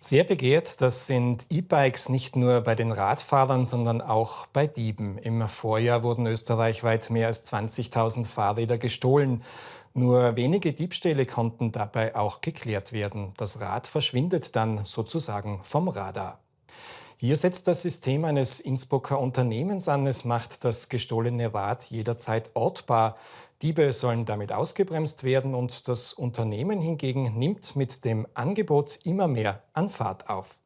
Sehr begehrt, das sind E-Bikes nicht nur bei den Radfahrern, sondern auch bei Dieben. Im Vorjahr wurden österreichweit mehr als 20.000 Fahrräder gestohlen. Nur wenige Diebstähle konnten dabei auch geklärt werden. Das Rad verschwindet dann sozusagen vom Radar. Hier setzt das System eines Innsbrucker Unternehmens an. Es macht das gestohlene Rad jederzeit ortbar. Diebe sollen damit ausgebremst werden und das Unternehmen hingegen nimmt mit dem Angebot immer mehr an Fahrt auf.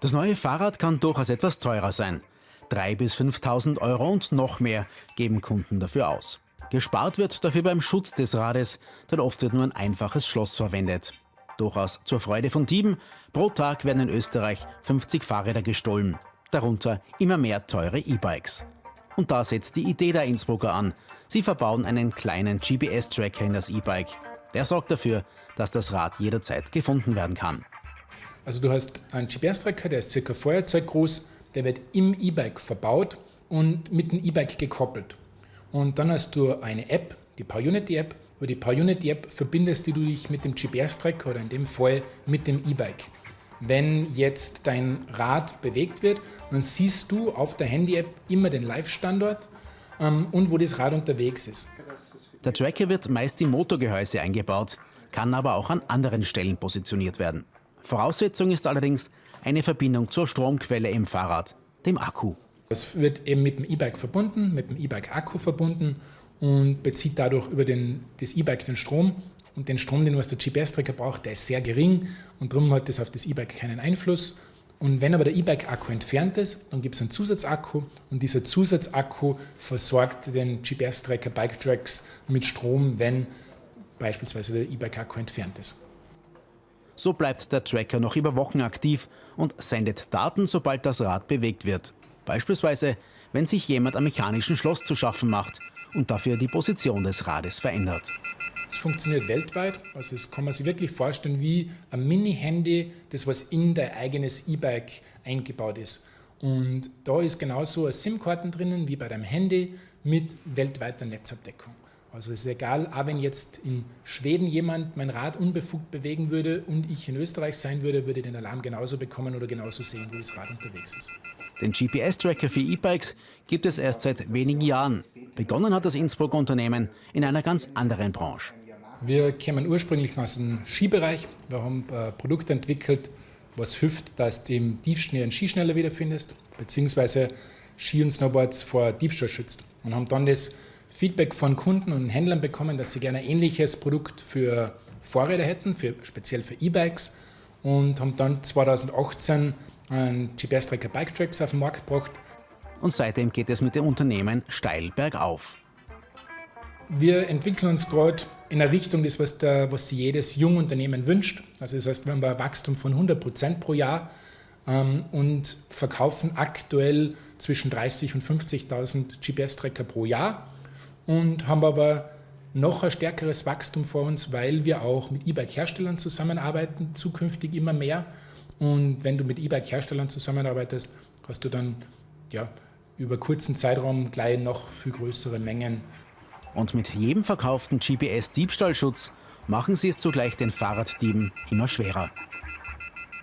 Das neue Fahrrad kann durchaus etwas teurer sein. 3.000 bis 5.000 Euro und noch mehr geben Kunden dafür aus. Gespart wird dafür beim Schutz des Rades, denn oft wird nur ein einfaches Schloss verwendet. Durchaus zur Freude von Dieben. Pro Tag werden in Österreich 50 Fahrräder gestohlen. Darunter immer mehr teure E-Bikes. Und da setzt die Idee der Innsbrucker an. Sie verbauen einen kleinen GPS-Tracker in das E-Bike. Der sorgt dafür, dass das Rad jederzeit gefunden werden kann. Also du hast einen GPS-Tracker, der ist circa Feuerzeug groß, der wird im E-Bike verbaut und mit dem E-Bike gekoppelt. Und dann hast du eine App, die PowerUnity-App. Über die PowerUnity-App verbindest du dich mit dem GPS-Tracker oder in dem Fall mit dem E-Bike wenn jetzt dein Rad bewegt wird, dann siehst du auf der Handy-App immer den Live-Standort ähm, und wo das Rad unterwegs ist. Der Tracker wird meist im Motorgehäuse eingebaut, kann aber auch an anderen Stellen positioniert werden. Voraussetzung ist allerdings eine Verbindung zur Stromquelle im Fahrrad, dem Akku. Das wird eben mit dem E-Bike verbunden, mit dem E-Bike-Akku verbunden und bezieht dadurch über den, das E-Bike den Strom und den Strom, den was der GPS-Tracker braucht, der ist sehr gering und darum hat das auf das E-Bike keinen Einfluss. Und wenn aber der E-Bike-Akku entfernt ist, dann gibt es einen Zusatzakku und dieser Zusatzakku versorgt den GPS-Tracker Bike Tracks mit Strom, wenn beispielsweise der E-Bike-Akku entfernt ist. So bleibt der Tracker noch über Wochen aktiv und sendet Daten, sobald das Rad bewegt wird. Beispielsweise, wenn sich jemand am mechanischen Schloss zu schaffen macht und dafür die Position des Rades verändert. Es funktioniert weltweit, also es kann man sich wirklich vorstellen wie ein Mini-Handy, das was in dein eigenes E-Bike eingebaut ist. Und da ist genauso eine SIM-Karten drinnen wie bei deinem Handy mit weltweiter Netzabdeckung. Also es ist egal, auch wenn jetzt in Schweden jemand mein Rad unbefugt bewegen würde und ich in Österreich sein würde, würde ich den Alarm genauso bekommen oder genauso sehen, wo das Rad unterwegs ist. Den GPS-Tracker für E-Bikes gibt es erst seit wenigen Jahren. Begonnen hat das Innsbruck-Unternehmen in einer ganz anderen Branche. Wir kommen ursprünglich aus dem Skibereich. Wir haben ein Produkt entwickelt, was hilft, dass du im Tiefschnee einen Ski schneller wiederfindest, beziehungsweise Ski und Snowboards vor Diebstahl schützt. Und haben dann das Feedback von Kunden und Händlern bekommen, dass sie gerne ein ähnliches Produkt für Fahrräder hätten, für, speziell für E-Bikes. Und haben dann 2018 einen GPS-Tracker Bike Tracks auf den Markt gebracht. Und seitdem geht es mit dem Unternehmen steil bergauf. Wir entwickeln uns gerade in eine Richtung, das, was, der, was sich jedes Jungunternehmen wünscht. Also das heißt, wir haben ein Wachstum von 100 Prozent pro Jahr ähm, und verkaufen aktuell zwischen 30.000 und 50.000 GPS-Tracker pro Jahr und haben aber noch ein stärkeres Wachstum vor uns, weil wir auch mit E-Bike-Herstellern zusammenarbeiten, zukünftig immer mehr. Und wenn du mit E-Bike-Herstellern zusammenarbeitest, hast du dann ja, über kurzen Zeitraum gleich noch viel größere Mengen und mit jedem verkauften GPS-Diebstahlschutz machen sie es zugleich den Fahrraddieben immer schwerer.